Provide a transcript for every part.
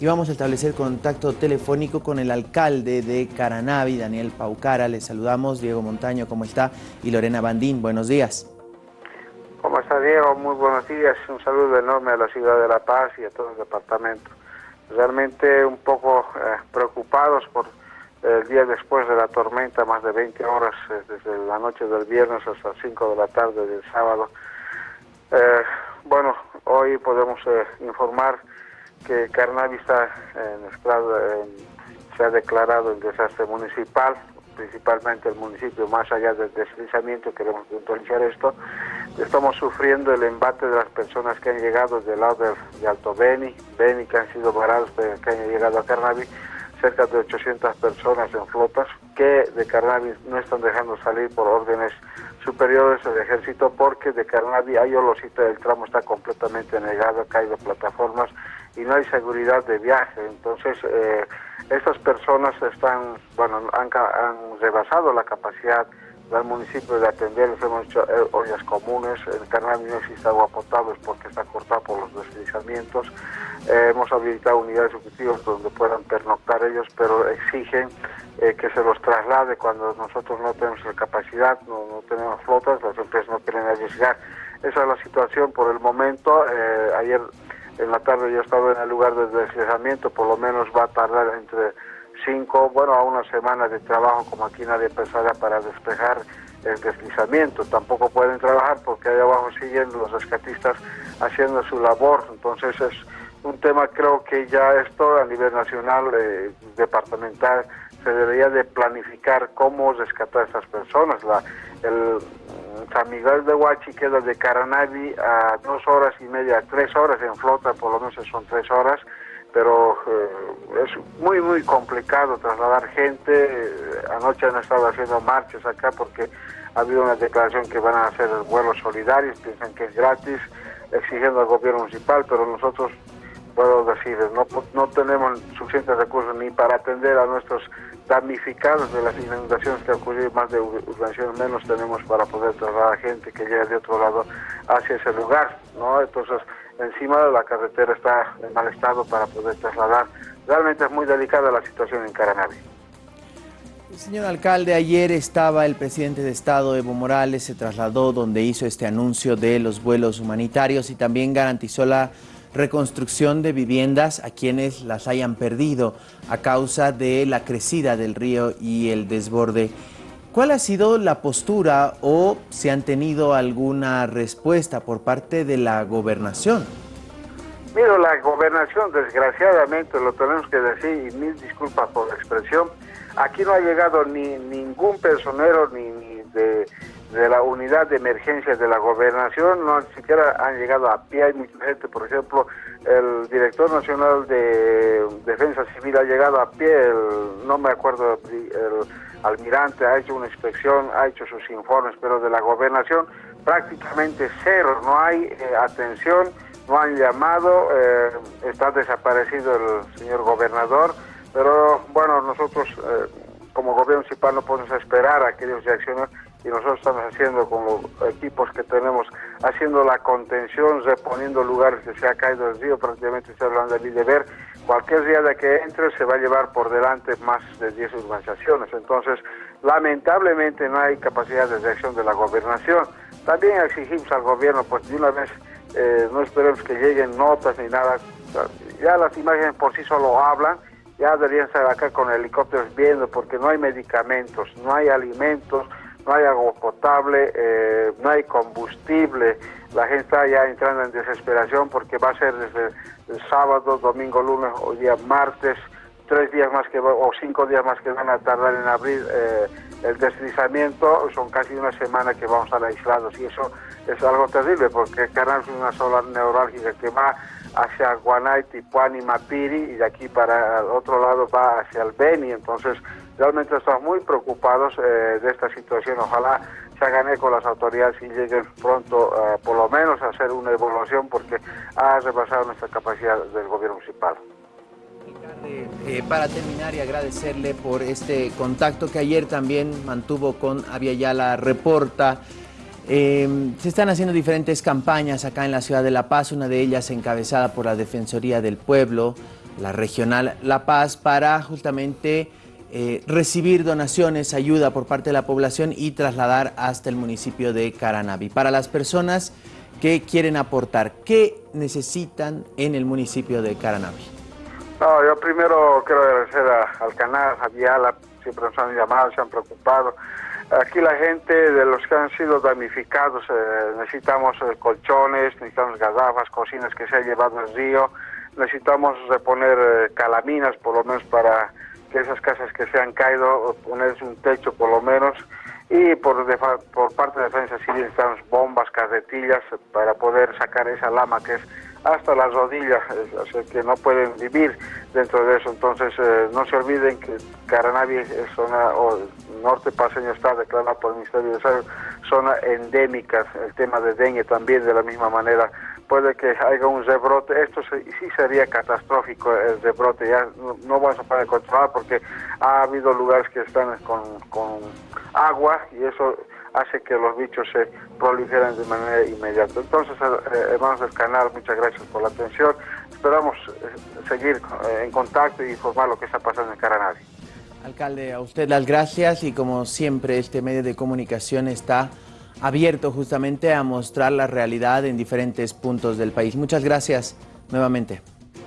y vamos a establecer contacto telefónico con el alcalde de Caranavi, Daniel Paucara. Les saludamos, Diego Montaño, ¿cómo está? Y Lorena Bandín, buenos días. ¿Cómo está Diego? Muy buenos días. Un saludo enorme a la ciudad de La Paz y a todo el departamento. Realmente un poco eh, preocupados por el día después de la tormenta, más de 20 horas, eh, desde la noche del viernes hasta 5 de la tarde del sábado. Eh, bueno, hoy podemos informar que Carnavi está se ha declarado el desastre municipal, principalmente el municipio, más allá del deslizamiento, queremos puntualizar esto, estamos sufriendo el embate de las personas que han llegado del lado de, Alto Beni, Beni que han sido varados, que han llegado a Carnavi, cerca de 800 personas en flotas que de Carnavi no están dejando salir por órdenes superiores del ejército porque de Carnavi a Yolosita el tramo está completamente negado, ha caído plataformas y no hay seguridad de viaje. Entonces, eh, estas personas están, bueno, han, rebasado la capacidad del municipio de atenderlos, hemos hecho eh, ollas comunes, en Carnavi no existe agua potable porque está cortada por los deslizamientos, eh, hemos habilitado unidades ejecutivas donde puedan pernoctar ellos, pero exigen que se los traslade cuando nosotros no tenemos la capacidad, no, no tenemos flotas, las empresas no quieren arriesgar. Esa es la situación por el momento. ayer en la tarde yo he estado en el lugar de deslizamiento, por lo menos va a tardar entre cinco, bueno, a una semana de trabajo, como aquí nadie pensará, para despejar el deslizamiento. Tampoco pueden trabajar porque ahí abajo siguen los rescatistas haciendo su labor. Entonces es un tema, creo que ya esto a nivel nacional, eh, departamental, se debería de planificar cómo rescatar a estas personas. La, el, San Miguel de Huachi queda de Caranavi a dos horas y media, tres horas en flota, por lo menos son tres horas, pero eh, es muy, muy complicado trasladar gente. Anoche han estado haciendo marchas acá porque ha habido una declaración que van a hacer vuelos solidarios, piensan que es gratis, exigiendo al gobierno municipal, pero nosotros puedo decir, no, tenemos suficientes recursos ni para atender a nuestros damnificados de las inundaciones que ocurrido, más de urbanizaciones menos tenemos para poder trasladar a gente que llega de otro lado hacia ese lugar, ¿no? Entonces, encima de la carretera está en mal estado para poder trasladar. Realmente es muy delicada la situación en Caranavi. Señor alcalde, ayer estaba el presidente de Estado, Evo Morales, se trasladó donde hizo este anuncio de los vuelos humanitarios y también garantizó la reconstrucción de viviendas a quienes las hayan perdido a causa de la crecida del río y el desborde. ¿Cuál ha sido la postura o se han tenido alguna respuesta por parte de la gobernación? Mira, la gobernación, desgraciadamente, lo tenemos que decir, y mil disculpas por la expresión, aquí no ha llegado ni ningún personero ni, ni de de la unidad de emergencias de la gobernación, no siquiera han llegado a pie, hay mucha gente, por ejemplo, el director nacional de defensa civil ha llegado a pie, no me acuerdo, el almirante ha hecho una inspección, ha hecho sus informes, pero de la gobernación prácticamente cero, no hay eh, atención, no han llamado, eh, está desaparecido el señor gobernador, pero bueno, nosotros eh, como gobierno municipal no podemos esperar a que ellos reaccionen y nosotros estamos haciendo con los equipos que tenemos, haciendo la contención, reponiendo lugares que se ha caído el río, prácticamente se hablando de ver. Cualquier día de que entre se va a llevar por delante más de 10 urbanizaciones. Entonces, lamentablemente no hay capacidad de reacción de la gobernación. También exigimos al gobierno, pues de una vez eh, no esperemos que lleguen notas ni nada. Ya las imágenes por sí solo hablan, ya deberían estar acá con helicópteros viendo, porque no hay medicamentos, no hay alimentos, no hay agua potable, eh, no hay combustible, la gente está ya entrando en desesperación porque va a ser desde sábado, domingo, lunes o día martes, tres días más que o cinco días más que van a tardar en abrir eh, el deslizamiento, son casi una semana que vamos a estar aislados y eso es algo terrible porque Canal es una sola neurálgica que va hacia Guanay, Tipuán y Mapiri y de aquí para el otro lado va hacia el Beni, entonces realmente estamos muy preocupados eh, de esta situación. Ojalá se hagan eco las autoridades y lleguen pronto, eh, por lo menos, a hacer una evaluación porque ha rebasado nuestra capacidad del gobierno municipal. Eh, para terminar y agradecerle por este contacto que ayer también mantuvo con Aviala Reporta. se están haciendo diferentes campañas acá en la ciudad de La Paz, una de ellas encabezada por la Defensoría del Pueblo, la regional La Paz, para justamente eh, recibir donaciones, ayuda por parte de la población y trasladar hasta el municipio de Caranavi. Para las personas que quieren aportar, ¿qué necesitan en el municipio de Caranavi? No, yo primero quiero agradecer al canal, a Viala, siempre nos han llamado, se han preocupado. Aquí la gente de los que han sido damnificados, eh, necesitamos eh, colchones, necesitamos gazafas, cocinas que se ha llevado el río, necesitamos reponer calaminas por lo menos para que esas casas que se han caído, ponerse un techo por lo menos, y por, por parte de Defensa Civil necesitamos bombas, carretillas para poder sacar esa lama que es hasta las rodillas, así que no pueden vivir dentro de eso. Entonces, eh, no se olviden que Caranavi es zona, o norte paseño está declarada por el Ministerio de Salud, zona endémica, el tema de dengue también de la misma manera puede que haya un rebrote. Esto sí sería catastrófico el rebrote. Ya no, vamos a poder controlar porque ha habido lugares que están con, agua y eso hace que los bichos se proliferen de manera inmediata. Entonces, eh, hermanos del canal, muchas gracias por la atención. Esperamos eh, seguir eh, en contacto y informar lo que está pasando en Caranavi. Alcalde, a usted las gracias y como siempre este medio de comunicación está abierto justamente a mostrar la realidad en diferentes puntos del país. Muchas gracias nuevamente.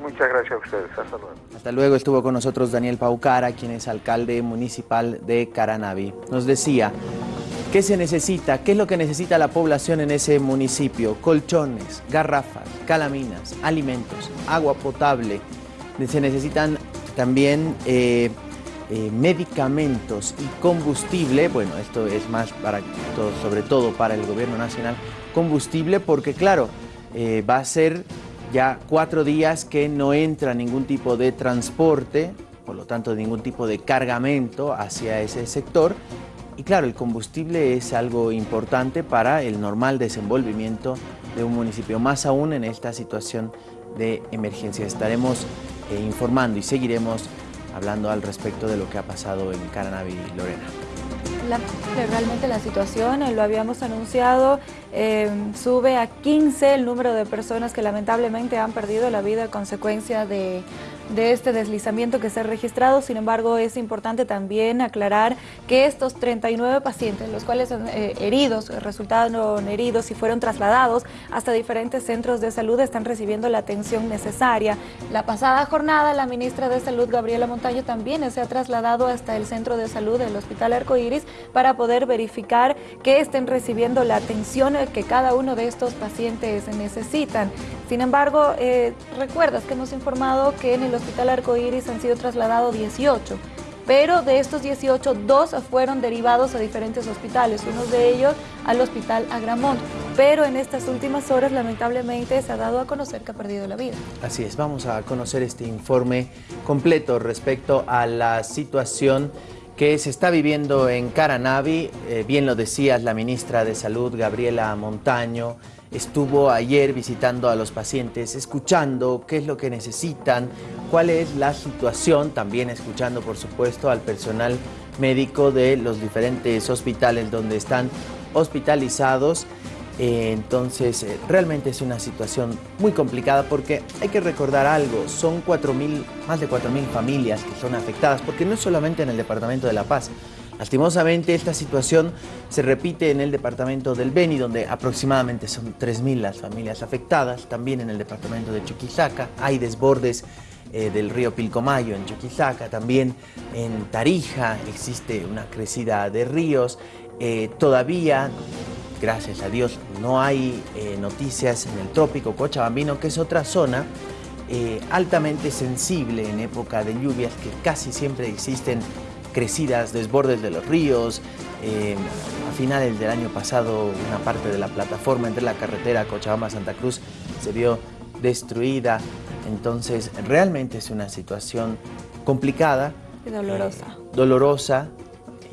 Muchas gracias a ustedes. Hasta luego. Hasta luego. Estuvo con nosotros Daniel Paucara, quien es alcalde municipal de Caranavi. Nos decía, ¿qué se necesita? ¿Qué es lo que necesita la población en ese municipio? Colchones, garrafas, calaminas, alimentos, agua potable. Se necesitan también... Eh, eh, medicamentos y combustible, bueno, esto es más para todo, sobre todo para el gobierno nacional, combustible porque claro, eh, va a ser ya cuatro días que no entra ningún tipo de transporte, por lo tanto ningún tipo de cargamento hacia ese sector y claro, el combustible es algo importante para el normal desenvolvimiento de un municipio, más aún en esta situación de emergencia. Estaremos eh, informando y seguiremos hablando al respecto de lo que ha pasado en Caranavi, Lorena. Realmente la situación, eh, lo habíamos anunciado, eh, sube a 15 el número de personas que lamentablemente han perdido la vida a consecuencia de de este deslizamiento que se ha registrado. Sin embargo, es importante también aclarar que estos 39 pacientes, los cuales son eh, heridos, resultaron heridos y fueron trasladados hasta diferentes centros de salud, están recibiendo la atención necesaria. La pasada jornada, la ministra de Salud, Gabriela Montaño, también se ha trasladado hasta el centro de salud del Hospital Arcoíris para poder verificar que estén recibiendo la atención que cada uno de estos pacientes necesitan. Sin embargo, eh, recuerdas que hemos informado que en el Hospital Arcoíris han sido trasladados 18, pero de estos 18, dos fueron derivados a diferentes hospitales, uno de ellos al Hospital Agramont. Pero en estas últimas horas, lamentablemente, se ha dado a conocer que ha perdido la vida. Así es, vamos a conocer este informe completo respecto a la situación que se está viviendo en Caranavi. Eh, bien lo decías la ministra de Salud, Gabriela Montaño, estuvo ayer visitando a los pacientes, escuchando qué es lo que necesitan, cuál es la situación, también escuchando por supuesto al personal médico de los diferentes hospitales donde están hospitalizados. Eh, entonces, eh, realmente es una situación muy complicada porque hay que recordar algo, son 4 más de 4.000 familias que son afectadas, porque no es solamente en el Departamento de La Paz, Lastimosamente, esta situación se repite en el departamento del Beni, donde aproximadamente son 3.000 las familias afectadas. También en el departamento de Chuquisaca hay desbordes eh, del río Pilcomayo en Chuquisaca. También en Tarija existe una crecida de ríos. Todavía, gracias a Dios, no hay eh, noticias en el trópico Cochabambino, que es otra zona altamente sensible en época de lluvias que casi siempre existen crecidas, desbordes de los ríos. Eh, a finales del año pasado una parte de la plataforma entre la carretera Cochabamba-Santa Cruz se vio destruida. Entonces realmente es una situación complicada. Y dolorosa. Eh, dolorosa.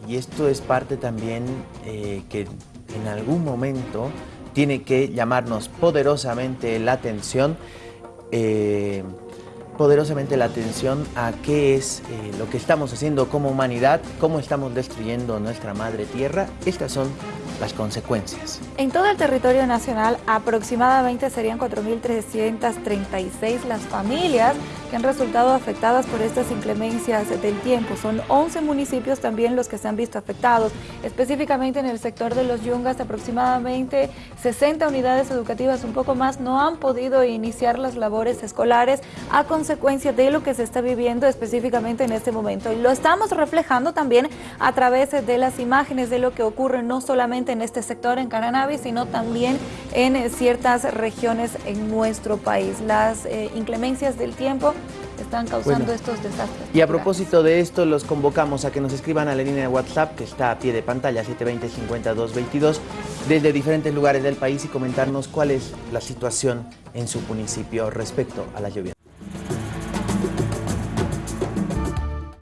Y esto es parte también eh, que en algún momento tiene que llamarnos poderosamente la atención poderosamente la atención a qué es eh, lo que estamos haciendo como humanidad, cómo estamos destruyendo nuestra madre tierra. Estas son las consecuencias. En todo el territorio nacional aproximadamente serían 4.336 las familias que han resultado afectadas por estas inclemencias del tiempo. Son 11 municipios también los que se han visto afectados. Específicamente en el sector de los Yungas, aproximadamente 60 unidades educativas, un poco más, no han podido iniciar las labores escolares de lo que se está viviendo específicamente en este momento. Y lo estamos reflejando también a través de las imágenes de lo que ocurre no solamente en este sector, en Caranavi, sino también en ciertas regiones en nuestro país. Las eh, inclemencias del tiempo están causando Bueno. estos desastres. Y a propósito de esto, los convocamos a que nos escriban a la línea de WhatsApp que está a pie de pantalla, 720-5222, desde diferentes lugares del país y comentarnos cuál es la situación en su municipio respecto a la lluvia.